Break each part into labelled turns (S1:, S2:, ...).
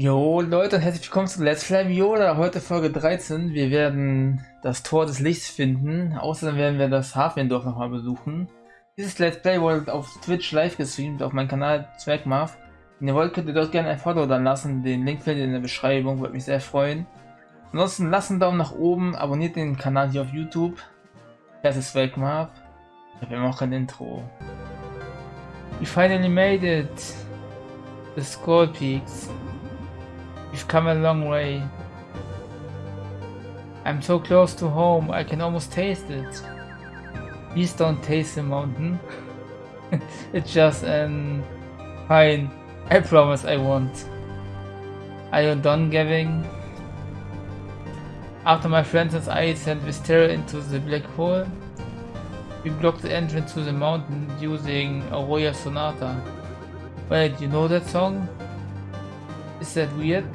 S1: Jo Leute und herzlich willkommen zu Let's Play Viola, heute Folge 13. Wir werden das Tor des Lichts finden, außerdem werden wir das Hafendorf nochmal besuchen. Dieses Let's Play wurde auf Twitch live gestreamt, auf meinem Kanal Zwergmarv. Wenn ihr wollt, könnt ihr dort gerne ein Follow dann lassen, den Link findet ihr in der Beschreibung, würde mich sehr freuen. Ansonsten lasst einen Daumen nach oben, abonniert den Kanal hier auf YouTube. Das ist Zwergmarv. Ich habe immer noch kein Intro. We finally made it! The Skull Peaks. We've come a long way. I'm so close to home, I can almost taste it. Please don't taste the mountain. it's just an... Fine, I promise I won't. Are you done giving? After my friends and I sent Vistera into the black hole, we blocked the entrance to the mountain using Aurora Sonata. Wait, you know that song? Is that weird?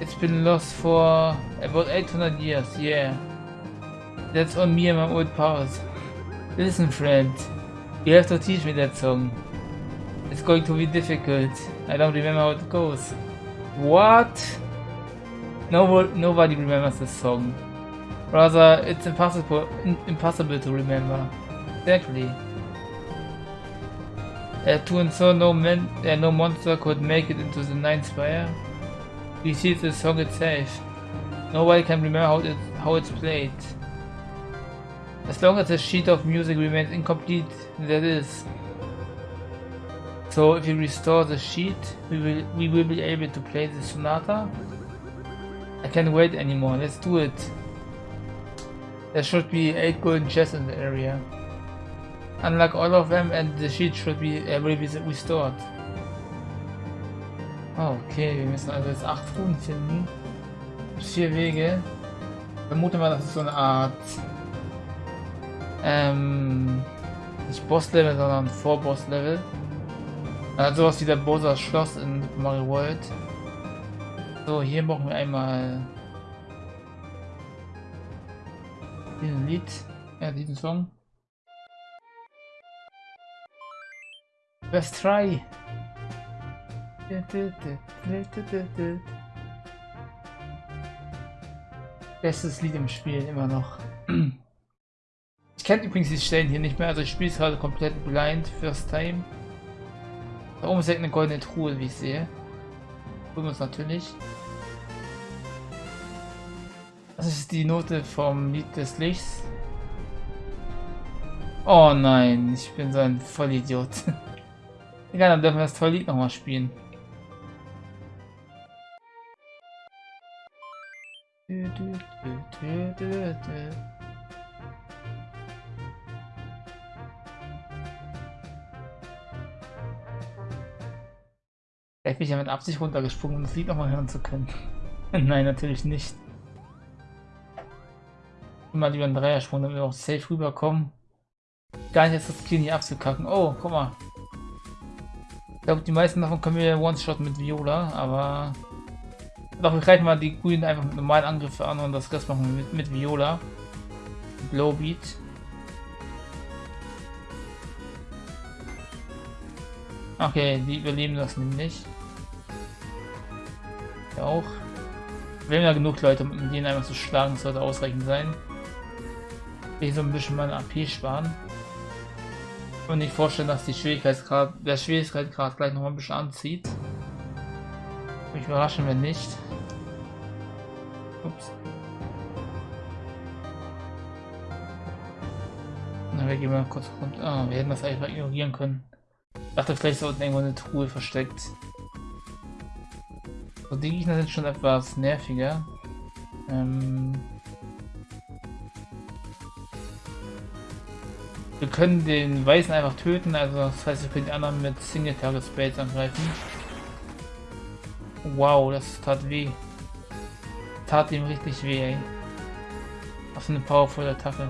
S1: It's been lost for about 800 years, yeah. That's on me and my old powers. Listen friend, you have to teach me that song. It's going to be difficult. I don't remember how it goes. What? No, nobody remembers this song. Rather, it's impossible, impossible to remember. Exactly. Uh, to ensure no, man, uh, no monster could make it into the ninth spire, we see the song itself. Nobody can remember how, it, how it's played. As long as the sheet of music remains incomplete, that is. So if we restore the sheet, we will, we will be able to play the sonata. I can't wait anymore, let's do it. There should be 8 golden chests in the area. Unlock all of them and the sheet should be to be restored. Okay, wir müssen also jetzt 8 Ruhen finden. Vier Wege. Vermute mal, das ist so eine Art ähm, nicht Boss-Level, sondern Vor-Boss-Level. Also sowas wie der Bosa Schloss in Mario World. So, hier brauchen wir einmal diesen Lied, ja, diesen Song. Let's try. Bestes Lied im Spiel, immer noch. Ich kenne übrigens die Stellen hier nicht mehr, also ich spiele es gerade komplett blind, first time. Da oben ist eine goldene Truhe, wie ich sehe. Tun wir es natürlich. Das ist die Note vom Lied des Lichts. Oh nein, ich bin so ein Vollidiot. Egal, dann dürfen wir das tolle Lied nochmal spielen. Vielleicht bin ich ja mit Absicht runtergesprungen, um das Lied nochmal hören zu können. Nein, natürlich nicht. Immer lieber einen Dreiersprung, damit wir auch safe rüberkommen. Gar nicht jetzt das Kiel nicht abzukacken. Oh, guck mal. Glaube, die meisten davon können wir One-Shot mit Viola, aber... Doch, wir greifen mal die Grünen einfach mit normalen Angriffen an und das Rest machen wir mit, mit Viola. Blowbeat. Okay, die überleben das nämlich. Ja auch. Wir haben ja genug Leute, um den einfach zu schlagen, sollte ausreichend sein. Ich so ein bisschen meine AP sparen. Und nicht vorstellen, dass die Schwierigkeitsgrad, der Schwierigkeitsgrad gleich noch ein bisschen anzieht. Mich überraschen wir nicht. Ups. Na, wir gehen mal kurz runter. Ah, wir hätten das einfach ignorieren können. Ich dachte, vielleicht ist da unten irgendwo eine Truhe versteckt. So, die Gegner sind schon etwas nerviger. Ähm wir können den Weißen einfach töten, also das heißt, wir können die anderen mit Single Target Spades angreifen. Wow, das tat weh. Tat ihm richtig weh, ey. Was eine powervolle Attacke.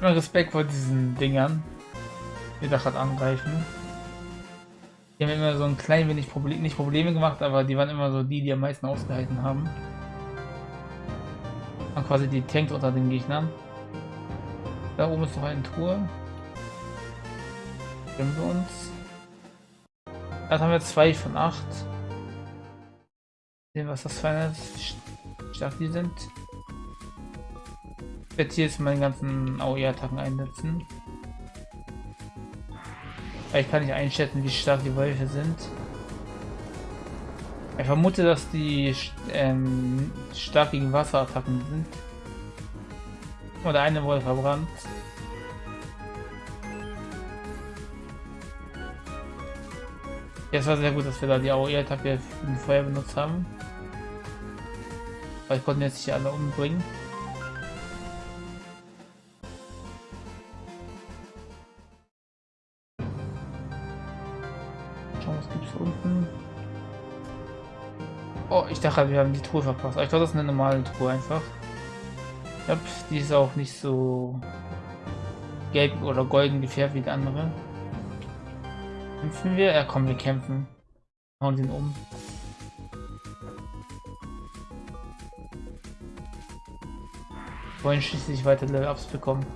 S1: Immer Respekt vor diesen Dingern, die da gerade angreifen. Die haben immer so ein klein wenig Problem, nicht Probleme gemacht, aber die waren immer so die, die am meisten ausgehalten haben. Und quasi die Tanks unter den Gegnern. Da oben ist noch eine Truhe. Stimmen wir uns. Da haben wir zwei von acht. Sehen, was das für eine stark die sind. Ich werde hier jetzt meine ganzen AOE-Attacken einsetzen. Ich kann nicht einschätzen, wie stark die Wölfe sind. Ich vermute, dass die ähm, stark gegen Wasserattacken sind. Oder eine wurde verbrannt. Jetzt war sehr gut, dass wir da die AOE-Attacke im Feuer benutzt haben. Weil ich konnten jetzt nicht alle umbringen. Was gibt's unten. Oh, ich dachte, wir haben die Truhe verpasst. ich glaube, das ist eine normale Truhe einfach. Ja, die ist auch nicht so gelb oder golden gefärbt wie die andere. Kämpfen wir? Ja, komm, wir kämpfen. Hauen den um. wollen schließlich weiter Level-Ups bekommen.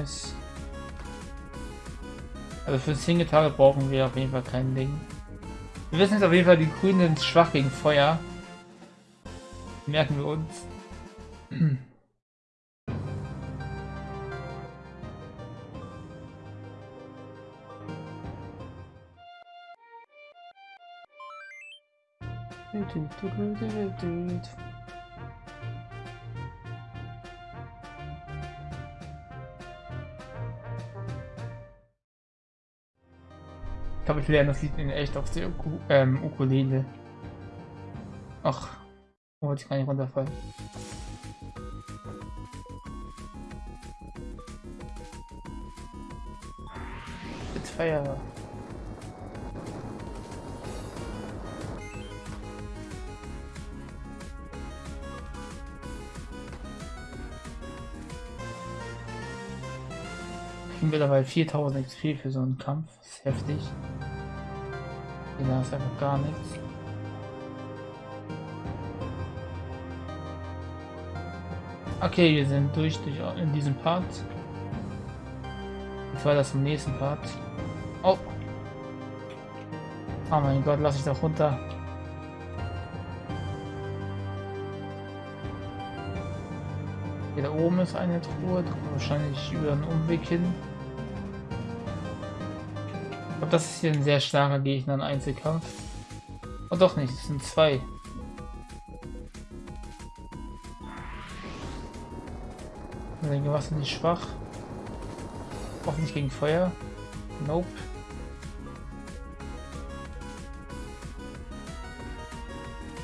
S1: Nice. Also für Single-Tage brauchen wir auf jeden Fall kein Ding. Wir wissen jetzt auf jeden Fall, die Grünen sind schwach gegen Feuer. Merken wir uns. glaube, ich lerne das Lied in echt auf der Uku ähm, Ukulele. Ach, wollte ich gar nicht runterfallen. Mit Feier. Dabei 4000 XP für so einen Kampf. Das ist heftig. Da ist einfach gar nichts. Okay, wir sind durch, durch in diesem Part. Ich war das im nächsten Part. Oh. Oh mein Gott, lass ich doch runter. Hier da oben ist eine Truhe, wahrscheinlich über einen Umweg hin glaube, das ist hier ein sehr starker Gegner im Einzelkampf. Oh doch nicht, es sind zwei. Ich denke, was die schwach? Hoffentlich gegen Feuer. Nope.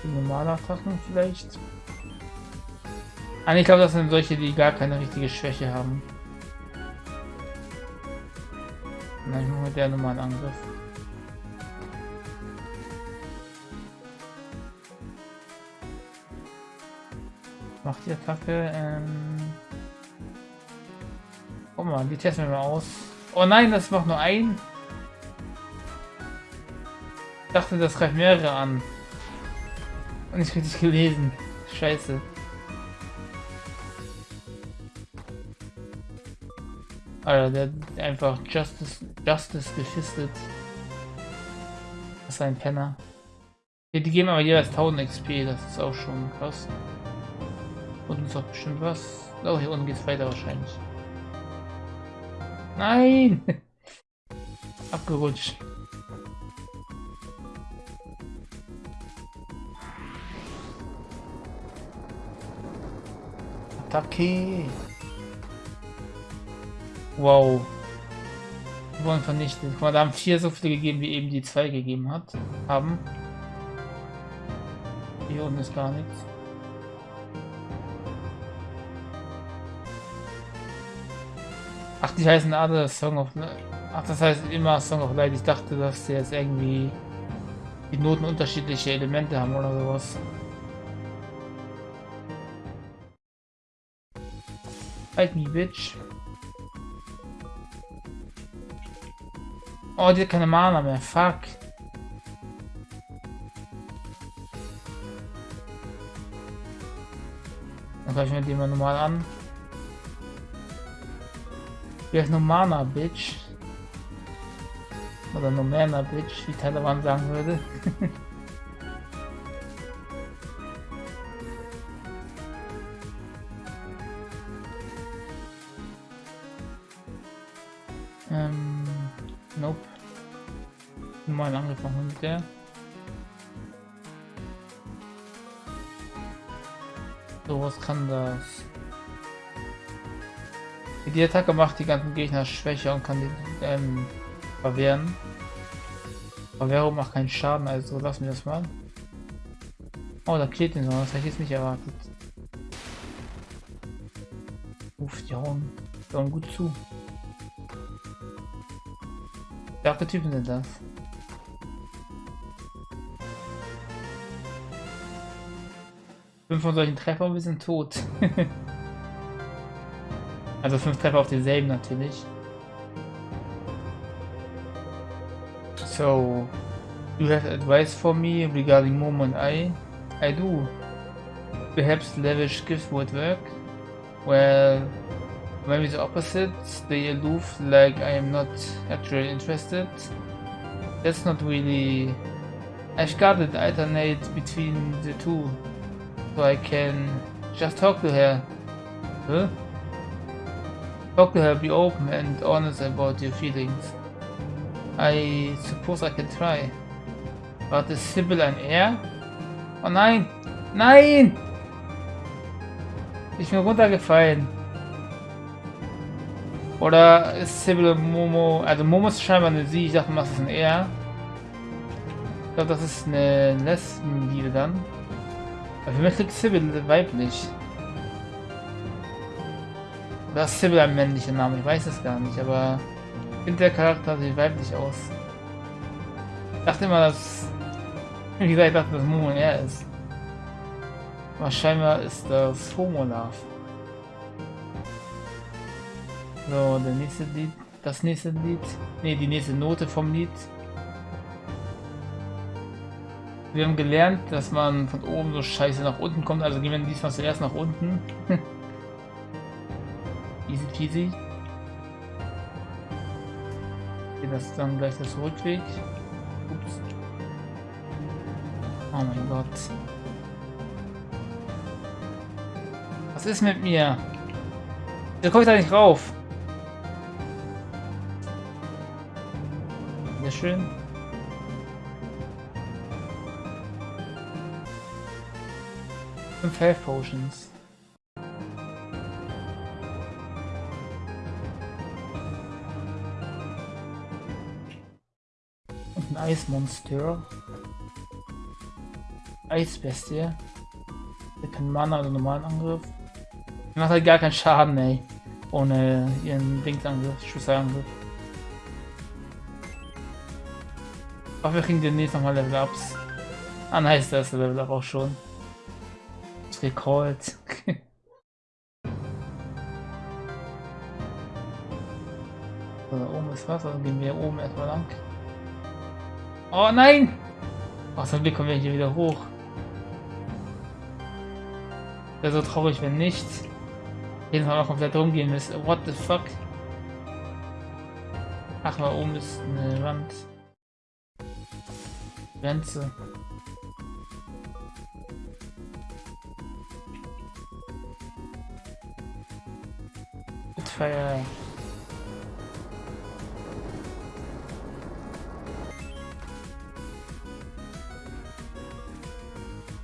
S1: Die normale Attacken vielleicht. Ah, ich glaube, das sind solche, die gar keine richtige Schwäche haben. Nein, nur mit der normalen Angriff. Macht die Attacke, ähm... Guck mal, die testen wir mal aus. Oh nein, das macht nur ein. Ich dachte, das greift mehrere an. Und nicht richtig gelesen. Scheiße. Alter, der einfach Justice, Justice gefistet. Das ist ein Penner. Die, die geben aber jeweils 1000 XP, das ist auch schon krass. Und ist auch bestimmt was. Oh, hier unten geht's weiter wahrscheinlich. Nein! Abgerutscht. Attacke! Wow. Die wurden vernichtet. Guck mal, da haben vier so viele gegeben, wie eben die zwei gegeben hat. Haben. Hier unten ist gar nichts. Ach, die heißen alle Song of... Ach, das heißt immer Song of Light. Ich dachte, dass sie jetzt irgendwie die Noten unterschiedliche Elemente haben oder sowas. Fight me, bitch. Oh, die hat keine Mana mehr. Fuck. Dann greifen wir den mal normal an. Vielleicht noch Mana, Bitch. Oder no Mana, Bitch, wie Taliban sagen würde. Mal angefangen mit der. So, was kann das? Die Attacke macht die ganzen Gegner schwächer und kann die ähm, verwehren. Verwehrung macht keinen Schaden, also lassen wir das mal. Oh, da klebt ihn so, das hätte ich jetzt nicht erwartet. Uff, die hauen, die hauen gut zu. Welche Typen sind das? Fünf von solchen Treffern, wir sind tot. also fünf Treffer auf denselben natürlich. So, you have advice for me regarding and I? I do. Perhaps lavish gifts would work? Well, maybe the opposite, stay aloof like I am not actually interested. That's not really... I've got to alternate between the two. So I can just talk to her. Huh? Talk to her, be open and honest about your feelings. I suppose I can try. But ist Sybil ein R? Oh nein! Nein! Ich bin runtergefallen. Oder ist Sybil Momo... Also Momo ist scheinbar eine Sie. Ich dachte mal, das ist ein R. Ich glaube, das ist eine Lesbenliebe dann. Klingt Sybil weiblich. Oder ist Sybil ein männlicher Name? Ich weiß es gar nicht, aber ich finde der Charakter sieht weiblich aus. Ich dachte immer, dass... Wie gesagt, ich dachte, dass Momo er ist. Aber scheinbar ist das Homo-Love. So, der nächste Lied. Das nächste Lied. Ne, die nächste Note vom Lied. Wir haben gelernt, dass man von oben so scheiße nach unten kommt, also gehen wir diesmal zuerst nach unten. Easy peasy. Okay, das ist dann gleich das Rückweg. Ups. Oh mein Gott. Was ist mit mir? Da komme ich da nicht rauf. Sehr schön. Fünf Health Potions. Und ein Eismonster. Eisbestie. Der kann Mana oder normalen Angriff. Die macht halt gar keinen Schaden, ey. Ohne ihren Dingsangriff, Schussangriff. Aber wir kriegen demnächst nochmal Level Ups. Ah, nice, das ist der Level Up auch schon gecallt. so, da oben ist Wasser, dann gehen wir oben erstmal lang. Oh nein! Oh, zum Glück kommen wir hier wieder hoch. Wäre so traurig, wenn nicht. Jeden Fall mal komplett rumgehen müsste. What the fuck? Ach, da oben ist eine Wand. Grenze. Feuer.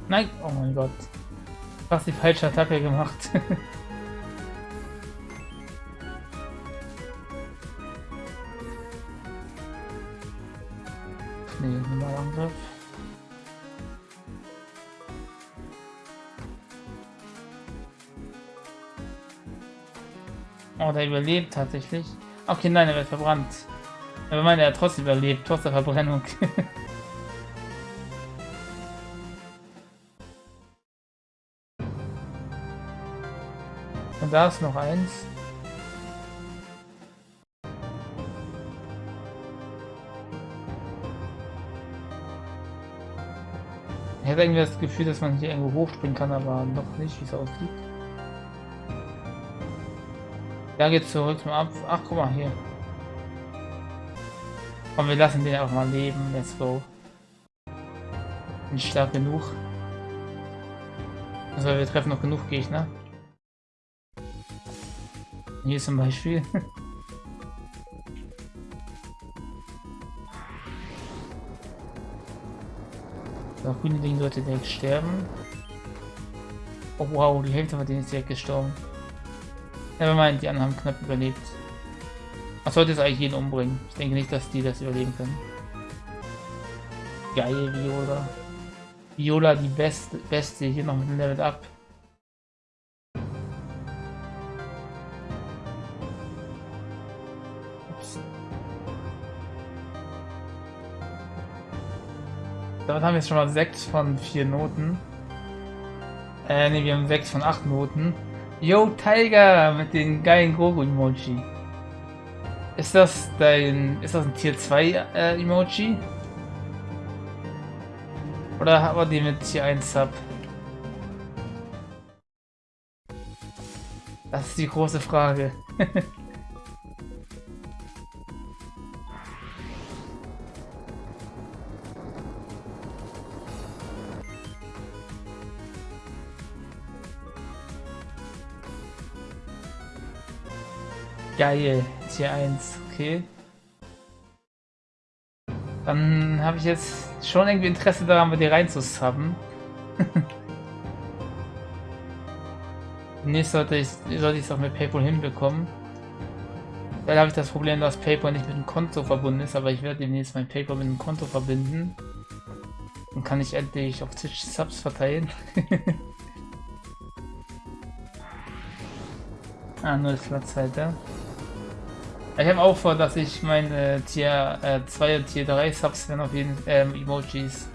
S1: Nein! Oh mein Gott. Was die falsche Attacke gemacht. überlebt tatsächlich. Okay, nein, er wird verbrannt. Aber meine, er hat trotzdem überlebt, trotz der Verbrennung. Und da ist noch eins. Ich hätte irgendwie das Gefühl, dass man hier irgendwo hochspringen kann, aber noch nicht, wie es aussieht. Da geht zurück zum Ab. Ach, guck mal hier. Komm, wir lassen den einfach mal leben. Let's go. Bin stark genug. Also wir treffen noch genug Gegner. Hier zum Beispiel. Der grüne Ding sollte direkt sterben. Oh wow, die Hälfte von denen ist direkt gestorben. Meint, die anderen haben knapp überlebt. Man sollte es eigentlich jeden umbringen. Ich denke nicht, dass die das überleben können. Geil, Viola. Viola die beste, beste hier noch mit dem Level Up. Damit haben wir jetzt schon mal 6 von 4 Noten. Äh, ne, wir haben 6 von 8 Noten. Yo, Tiger mit den geilen Gogo-Emoji. Ist das dein. Ist das ein Tier 2 äh, Emoji? Oder haben wir die mit Tier 1 Sub? Das ist die große Frage. Geil, Tier 1, okay. Dann habe ich jetzt schon irgendwie Interesse daran, bei dir reinzusubben. Demnächst sollte ich sollte es auch mit PayPal hinbekommen. Weil habe ich das Problem, dass PayPal nicht mit dem Konto verbunden ist, aber ich werde demnächst mein PayPal mit dem Konto verbinden. Dann kann ich endlich auf Twitch Subs verteilen. ah, nur das Platzhalter. Ich habe auch vor, dass ich meine Tier äh, 2 und Tier 3 Subs werden auf jeden ähm, Emojis.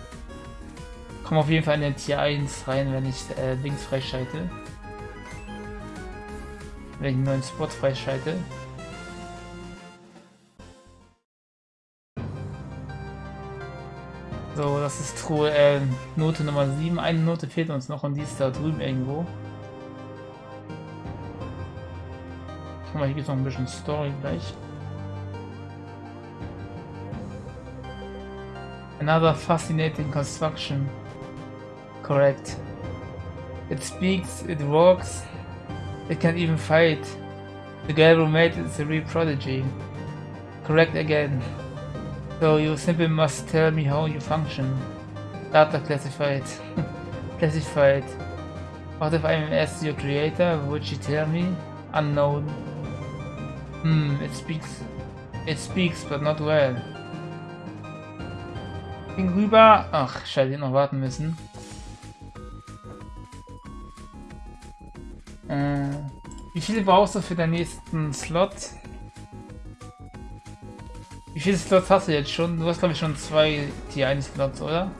S1: Kommen auf jeden Fall in den Tier 1 rein, wenn ich äh, Links freischalte. Wenn ich einen neuen Spot freischalte. So, das ist Truhe, äh, Note Nummer 7. Eine Note fehlt uns noch und die ist da drüben irgendwo. Guck mal, hier ein bisschen Story gleich. Another fascinating construction. Correct. It speaks, it walks, it can even fight. The guy who made it is a real prodigy. Correct again. So you simply must tell me how you function. Data classified. classified. What if I'm as your creator? Would you tell me? Unknown. Hmm, it speaks. It speaks, but not well. Ging rüber. Ach, scheiße, noch warten müssen. Äh, wie viele brauchst du für den nächsten Slot? Wie viele Slots hast du jetzt schon? Du hast glaube ich schon zwei T1 Slots, oder?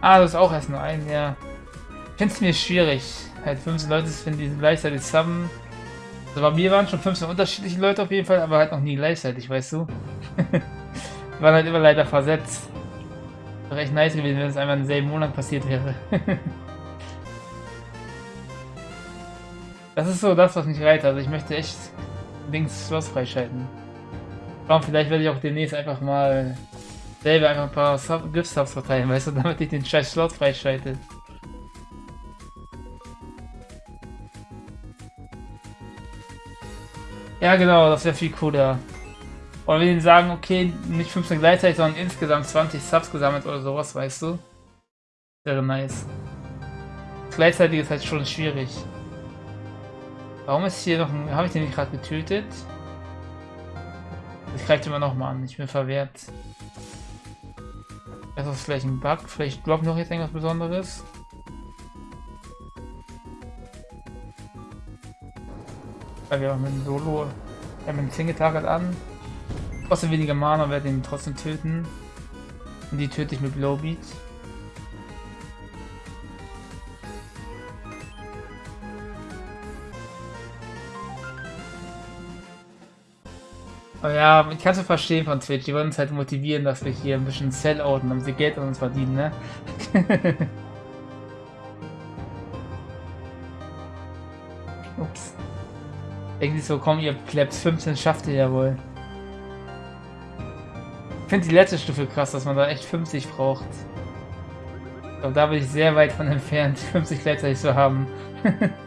S1: Ah, das ist auch erst nur ein, ja. Ich finde es mir schwierig. Halt 15 Leute finden, die gleichzeitig zusammen. Also bei mir waren schon 15 unterschiedliche Leute auf jeden Fall, aber halt noch nie gleichzeitig, weißt du? waren halt immer leider versetzt. Wäre echt nice gewesen, wenn es einmal im selben Monat passiert wäre. das ist so das, was mich reizt. Also ich möchte echt links Schloss freischalten. Warum vielleicht werde ich auch demnächst einfach mal selber einfach ein paar Sub Gift-Subs verteilen, weißt du, damit ich den scheiß Slot freischalte. Ja genau, das wäre viel cooler. Oder wir sagen, okay, nicht 15 gleichzeitig, sondern insgesamt 20 Subs gesammelt oder sowas, weißt du? Wäre nice. Gleichzeitig ist halt schon schwierig. Warum ist hier noch ein... Habe ich den nicht gerade getötet? Das greift immer noch mal an. Ich bin verwehrt. Das ist vielleicht ein Bug. Vielleicht droppt noch jetzt irgendwas Besonderes. Weil wir haben einen Solo, wir haben einen Single Target an. Kostet weniger Mana, werde ihn trotzdem töten. Und die töte ich mit Blowbeat. Ja, ich kann es verstehen von Twitch. Die wollen uns halt motivieren, dass wir hier ein bisschen Sellouten, damit sie Geld an uns verdienen, ne? Ups. Irgendwie so, komm, ihr Plebs, 15 schafft ihr ja wohl. Ich finde die letzte Stufe krass, dass man da echt 50 braucht. Aber da bin ich sehr weit von entfernt, 50 gleichzeitig zu haben.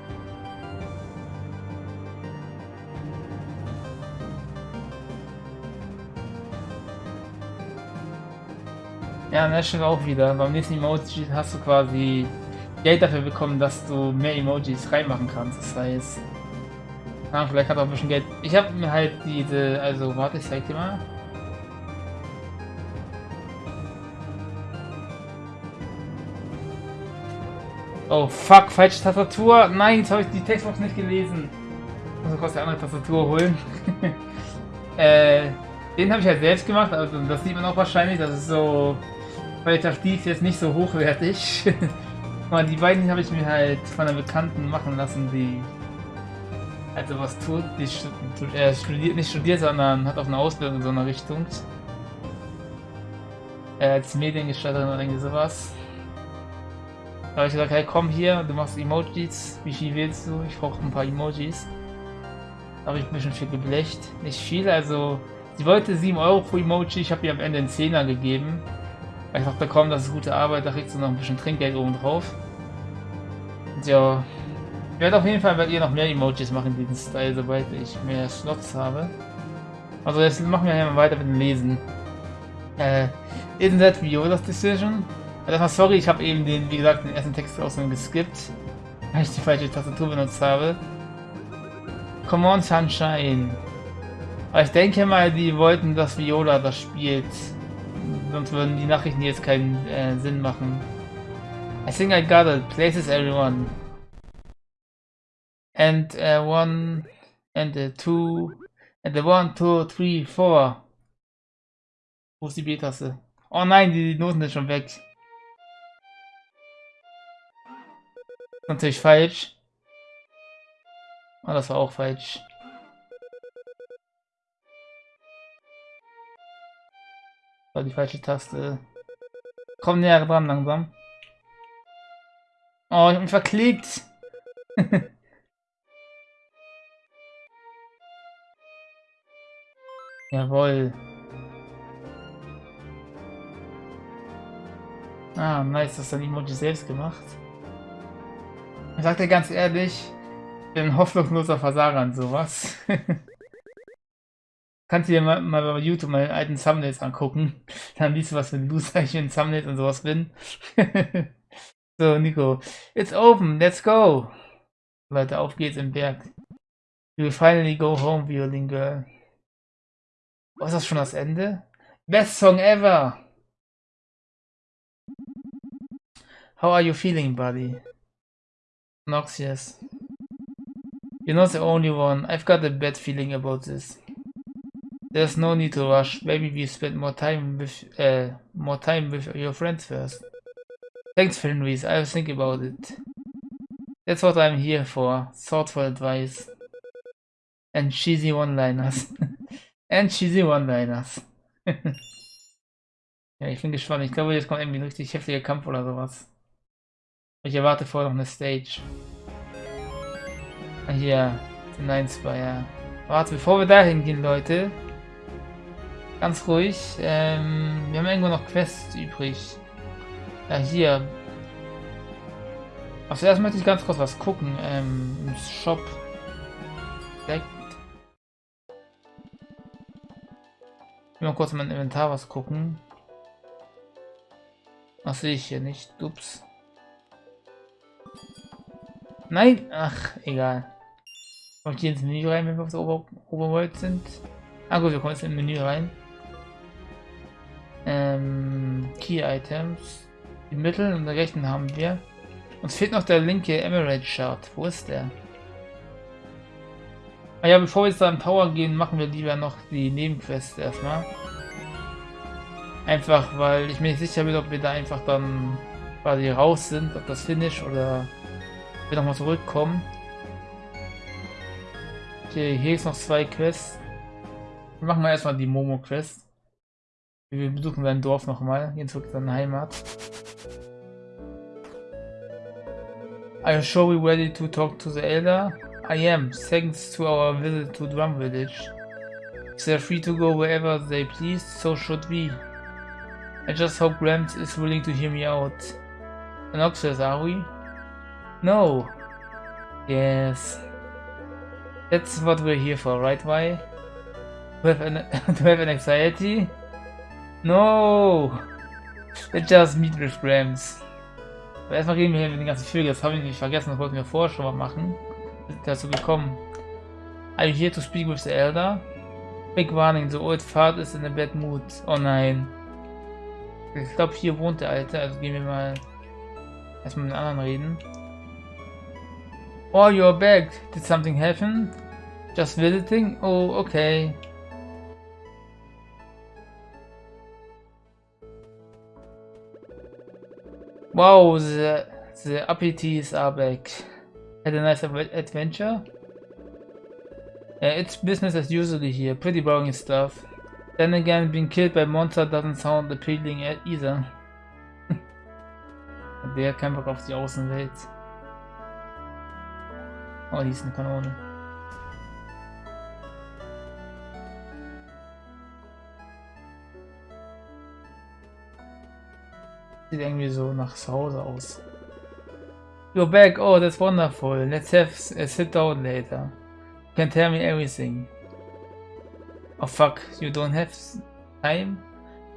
S1: ja, das stimmt auch wieder. Beim nächsten Emoji hast du quasi Geld dafür bekommen, dass du mehr Emojis reinmachen kannst. Das heißt, ah, vielleicht hat er auch ein bisschen Geld. Ich habe mir halt diese, also warte, ich zeig dir mal. Oh fuck, falsche Tastatur. Nein, jetzt habe ich die Textbox nicht gelesen. Ich muss kurz die andere Tastatur holen. äh, den habe ich halt selbst gemacht, also das sieht man auch wahrscheinlich. Das ist so qualitativ jetzt nicht so hochwertig. Aber die beiden habe ich mir halt von einer Bekannten machen lassen, die also was tut. Die äh, studiert, nicht studiert, sondern hat auch eine Ausbildung in so einer Richtung. Äh, als Mediengestalterin oder irgendwie sowas. Da habe ich gesagt, hey komm hier, du machst Emojis. Wie viel willst du? Ich brauche ein paar Emojis. Da habe ich ein bisschen viel geblecht. Nicht viel, also sie wollte 7 Euro pro Emoji, ich habe ihr am Ende einen Zehner gegeben. Weil ich dachte, komm, das ist gute Arbeit, da kriegst du noch ein bisschen Trinkgeld oben drauf. Ja, ich werde auf jeden Fall bei ihr noch mehr Emojis machen, diesen Style, sobald ich mehr Slots habe. Also jetzt machen wir hier mal weiter mit dem Lesen. Äh, isn't that Viola's decision? Also sorry, ich habe eben den, wie gesagt, den ersten Text aus geskippt, weil ich die falsche Tastatur benutzt habe. Come on, Sunshine. Aber ich denke mal, die wollten, dass Viola das spielt. Sonst würden die Nachrichten jetzt keinen äh, Sinn machen. I think I got it. Places everyone. And uh, one, and the two, and the one, two, three, four. Wo ist die B-Taste? Oh nein, die, die Noten sind schon weg. Natürlich falsch. Oh, das war auch falsch. War die falsche Taste. Komm näher dran langsam. Oh, ich hab mich verklickt. Jawohl. Ah, nice, das hat Emoji selbst gemacht. Ich sag dir ganz ehrlich, ich bin ein hoffnungsloser Versager an sowas. Kannst du dir mal, mal bei YouTube meine alten Thumbnails angucken. Dann siehst du, was für ein Loser ich in Thumbnails und sowas bin. so, Nico. It's open, let's go. Leute, auf geht's im Berg. You will finally go home, Violin Girl. Oh, ist das schon das Ende? Best Song ever! How are you feeling, buddy? Noxious. You're not the only one. I've got a bad feeling about this. There's no need to rush. Maybe we spend more time with uh, more time with your friends first. Thanks, Fenris. I'll think about it. That's what I'm here for. Thoughtful advice. And cheesy one-liners. And cheesy one-liners. ja, ich bin gespannt. Ich glaube, jetzt kommt irgendwie ein richtig heftiger Kampf oder sowas. Ich erwarte vorher noch eine Stage. Ah, hier, den 9 ja. Warte, bevor wir da hingehen, Leute. Ganz ruhig. Ähm, wir haben irgendwo noch Quests übrig. Ja, hier. Also erst möchte ich ganz kurz was gucken. Ähm, im Shop. Direkt. Mal kurz in mein Inventar was gucken. Was sehe ich hier nicht? Ups. Nein! Ach, egal. Kommt hier ins Menü rein, wenn wir auf der Ober Oberwelt sind? Ah gut, wir kommen jetzt im Menü rein. Key Items. Die Mittel und der rechten haben wir. Uns fehlt noch der linke Emerald Shard. Wo ist der? Ah ja, bevor wir jetzt da im Tower gehen, machen wir lieber noch die Nebenquest erstmal. Einfach, weil ich mir nicht sicher bin, ob wir da einfach dann quasi raus sind, ob das Finish oder wir nochmal zurückkommen. Okay, hier ist noch zwei Quests. Wir machen wir erstmal die Momo-Quest. Wir besuchen sein Dorf nochmal, gehen zurück zu seiner Heimat. Are you sure we're ready to talk to the elder? I am, thanks to our visit to Drum Village. They're free to go wherever they please, so should we. I just hope Gramps is willing to hear me out. Anoxious, are we? No. Yes. That's what we're here for, right, Why? To have an, to have an anxiety? No! Let's just meet with Grams. Aber erstmal reden wir hier mit den ganzen Vögeln. Das habe ich nicht vergessen, das wollten wir vorher schon mal machen. Sind dazu gekommen. Are you here to speak with the elder? Big warning, the old fart is in a bad mood. Oh nein. Ich glaube, hier wohnt der Alte, also gehen wir mal erstmal mit den anderen reden. Oh, you're back. Did something happen? Just visiting? Oh, okay. Wow, the, the appeties are back. Had a nice adventure? Uh, it's business as usual here, pretty boring stuff. Then again, being killed by monster doesn't sound appealing either. Der Bock auf die Außenwelt. Oh, die ist eine Kanone. Sieht irgendwie so nach Hause aus. You're back, oh that's wonderful. Let's have a sit down later. You can tell me everything. Oh fuck, you don't have time?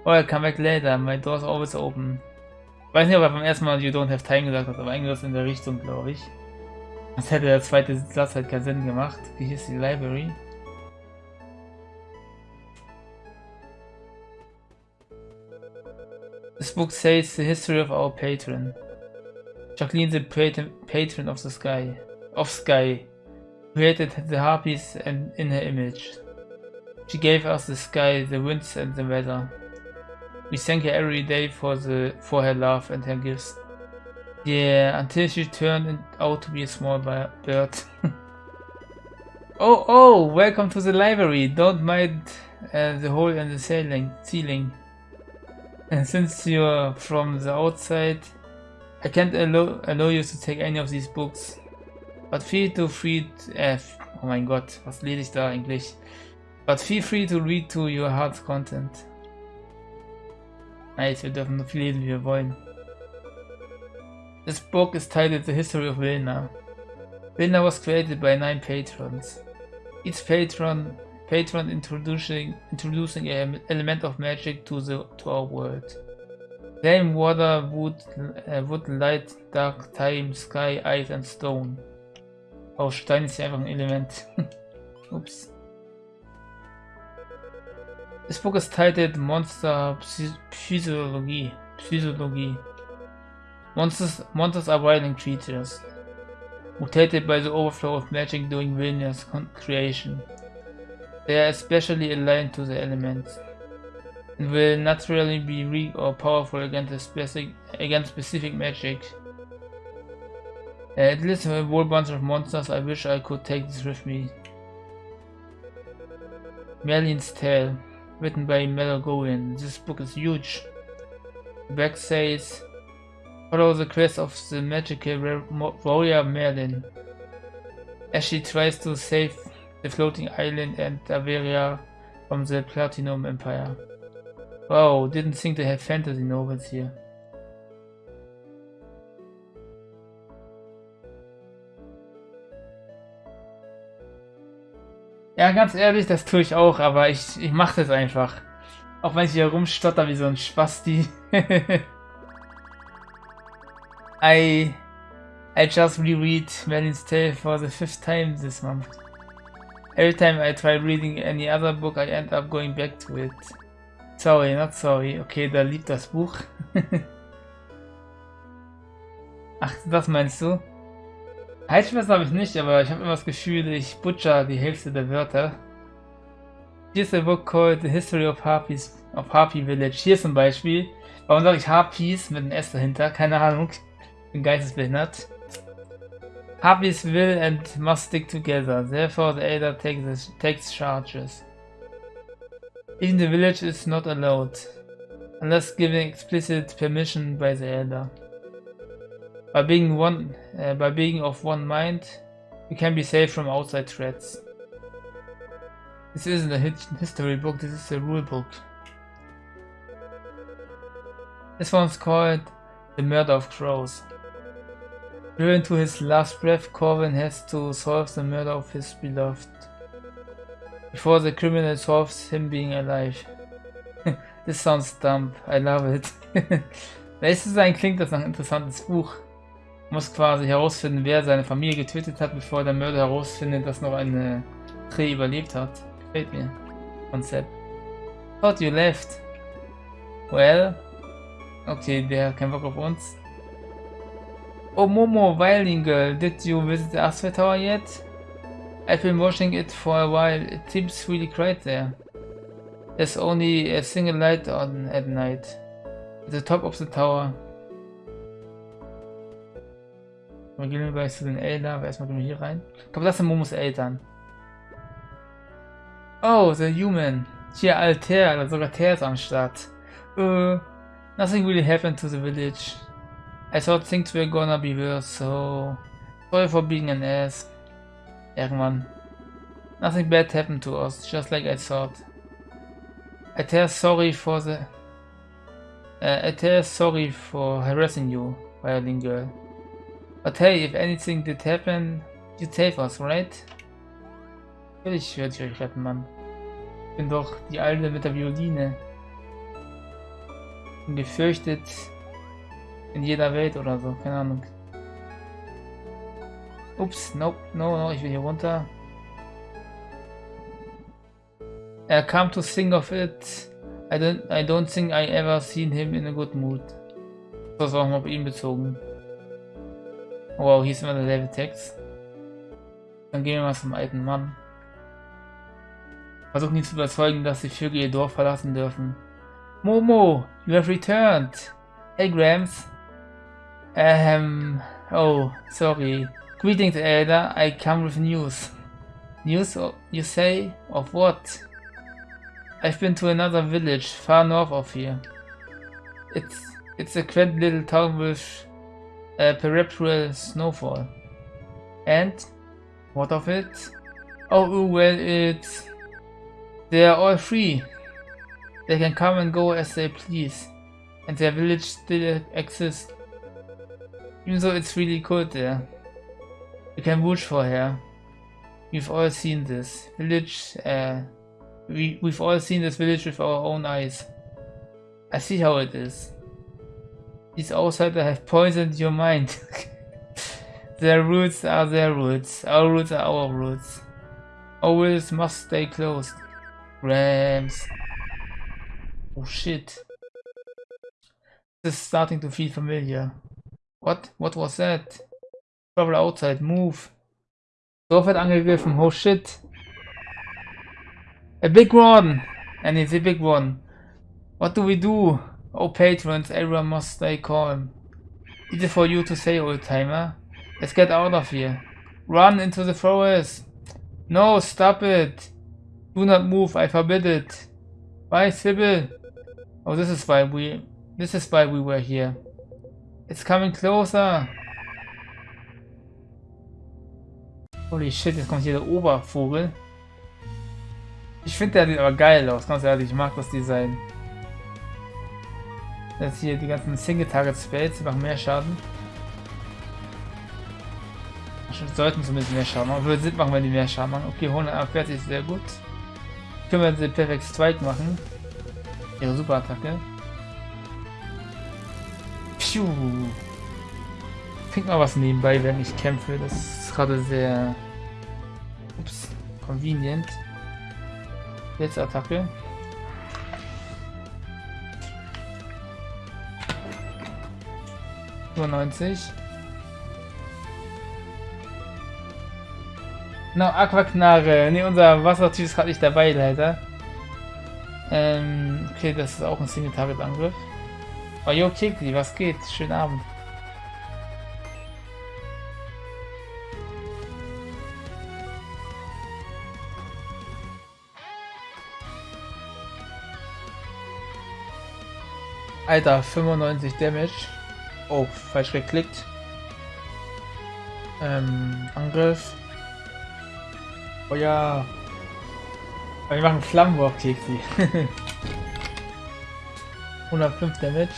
S1: Oh, I'll come back later, my door's always open. Ich weiß nicht, ob er beim ersten Mal You don't have time gesagt hat, aber irgendwas in der Richtung, glaube ich. Das hätte der zweite Satz halt keinen Sinn gemacht. Wie hieß die Library? This book says the history of our patron. Jacqueline, the patron of the sky, of sky, created the harpies and in her image. She gave us the sky, the winds and the weather. We thank her every day for the for her love and her gifts. Yeah, until she turned out to be a small bird. oh, oh, welcome to the library. Don't mind uh, the hole in the ceiling. ceiling. And since you're from the outside, I can't allow, allow you to take any of these books. But feel to free, äh, oh mein Gott, was lese da eigentlich? But feel free to read to your heart's content. Nice, wir dürfen so viel lesen, wie wir wollen. This book is titled The History of Vilna. Vilna was created by nine patrons. Each patron patron introducing introducing an element of magic to the to our world. Flame, water, wood, uh, wood, light, dark, time, sky, ice and stone. Oh, Stein ist ja Element. Oops. This book is titled Monster Physiology. Physiology. Monsters, monsters are violent creatures, mutated by the overflow of magic during Vilnius creation. They are especially aligned to the elements and will naturally be weak or powerful against specific, against specific magic. At least a whole bunch of monsters, I wish I could take this with me. Merlin's Tale, written by Melogorian. This book is huge. The back says, follow the quest of the magical warrior Merlin as she tries to save the floating island and Averia from the Platinum Empire. Wow, didn't think they have fantasy novels here. Ja, ganz ehrlich, das tue ich auch, aber ich, ich mache das einfach. Auch wenn ich hier rumstotter wie so ein Spasti. I I just reread Merlin's Tale for the fifth time this month. Every time I try reading any other book, I end up going back to it. Sorry, not sorry. Okay, da liebt das Buch. Ach, das meinst du? Heilschwester habe ich nicht, aber ich habe immer das Gefühl, ich butcher die Hälfte der Wörter. Here's a book called The History of Harpies of Harpy Village. Hier zum Beispiel. Warum sage ich Harpies mit einem S dahinter? Keine Ahnung. Ich bin geistesbehindert. Harpies will and must stick together, therefore the elder takes, takes charges. Even the village is not allowed, unless given explicit permission by the elder. By being one, uh, by being of one mind, we can be safe from outside threats. This isn't a history book, this is a rule book. This one's called The Murder of Crows. Driven to his last breath, Corvin has to solve the murder of his beloved. Before the criminal solves him being alive. this sounds dumb, I love it. Nächstes sein klingt das ein interessantes Buch. Muss quasi herausfinden, wer seine Familie getötet hat, bevor der Mörder herausfindet, dass noch eine Dreh überlebt hat. Gefällt mir. Konzept. Thought you left. Well. Okay, der hat keinen Bock auf uns. Oh Momo, Violin Girl, did you visit the Astral Tower yet? I've been watching it for a while, it seems really quiet there. There's only a single light on at night. At the top of the tower. Wir gehen gleich zu den Eltern, aber erstmal gehen wir hier rein. Glaube, das sind Momos Eltern. Oh, the human. Hier Alter, sogar Ter ist am Start. Uh, nothing really happened to the village. I thought things were gonna be worse, so sorry for being an ass. Irgendwann. Nothing bad happened to us, just like I thought. I tell sorry for the... Uh, I tell sorry for harassing you, violin girl. But hey, if anything did happen, you save us, right? Natürlich werde ich euch retten, Mann. Ich bin doch die Alte mit der Violine. Bin gefürchtet in jeder Welt oder so, keine Ahnung. Ups, nope, no, no, ich will hier runter. Er kam to think of it. I don't, I don't think I ever seen him in a good mood. Das war auch mal auf ihn bezogen. Wow, hier ist immer der Level Text. Dann gehen wir mal zum alten Mann. Versuchen ihn zu überzeugen, dass die Vögel ihr Dorf verlassen dürfen. Momo, you have returned. Hey Grams. Um, oh, sorry. Greetings, Elder. I come with news. News, you say? Of what? I've been to another village, far north of here. It's it's a quaint little town with a perpetual snowfall. And? What of it? Oh, well, it's... They are all free. They can come and go as they please. And their village still exists. Even though it's really cold there. You can watch for her. We've all seen this village, uh, we, we've all seen this village with our own eyes. I see how it is. These outsiders have poisoned your mind. their roots are their roots, our roots are our roots. Our wills must stay closed. Rams. Oh shit. This is starting to feel familiar. What? What was that? Travel outside, move. Dorf wird angegriffen, oh shit. A big one! And it's a big one. What do we do? Oh patrons, everyone must stay calm. Easy for you to say, old timer. Let's get out of here. Run into the forest. No, stop it. Do not move, I forbid it. Why, Sybil? Oh, this is why we... This is why we were here. It's coming closer. Holy shit, jetzt kommt hier der Obervogel. Ich finde der sieht aber geil aus, ganz ehrlich, ich mag das Design. Jetzt hier die ganzen Single Target Spells, die machen mehr Schaden. Sollten zumindest mehr Schaden machen. Würde Sinn machen, wenn die mehr Schaden machen. Okay, 140 ist sehr gut. Können wir den Perfect Strike machen. Ihre Superattacke. Piu. Trink mal was nebenbei, wenn ich kämpfe. Das ist gerade sehr... Ups, convenient. Jetzt Attacke. Nur 90. No, Aquaknarre. Ne, unser Wassertyp ist gerade nicht dabei, leider. Ähm, okay, das ist auch ein Single-Target-Angriff. Oh, yo, Tegli, was geht? Schönen Abend. Alter, 95 Damage. Oh, falsch geklickt. Ähm, Angriff. Oh ja. Wir machen Flammenwurf, Tegli. 105 Damage.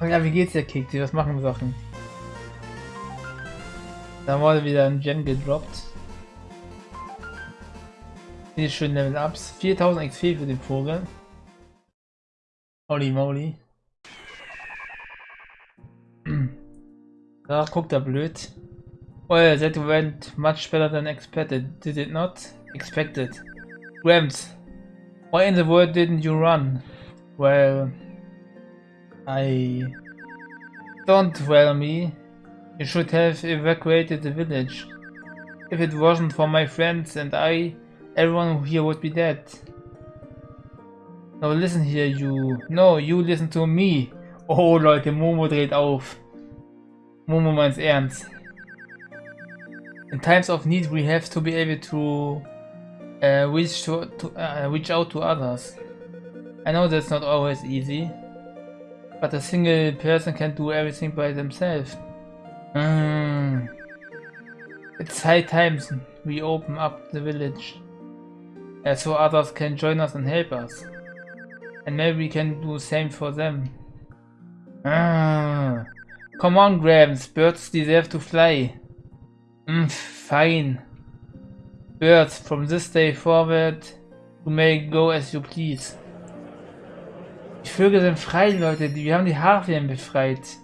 S1: Ja, wie geht's dir, Keksi? Was machen Sachen? Da wurde wieder ein Gen gedroppt. Hier schön Level Ups. 4000 XP für den Vogel. Holy moly. Da guckt er blöd. Well, that went much better than expected, did it not? Expected. Rams, why in the world didn't you run? Well, I... Don't well me. You should have evacuated the village. If it wasn't for my friends and I, everyone here would be dead. No, listen here, you. No, you listen to me. Oh, Leute, Momo dreht auf. Momo meint's ernst. In times of need, we have to be able to uh, reach to, to uh, reach out to others. I know that's not always easy, but a single person can't do everything by themselves. Mm. It's high times we open up the village, uh, so others can join us and help us. And maybe we can do the same for them. Ah. Come on, Grams, birds deserve to fly. Mm, fine. Birds, from this day forward, you may go as you please. Die Vögel sind frei, Leute. Wir haben die Harfien befreit.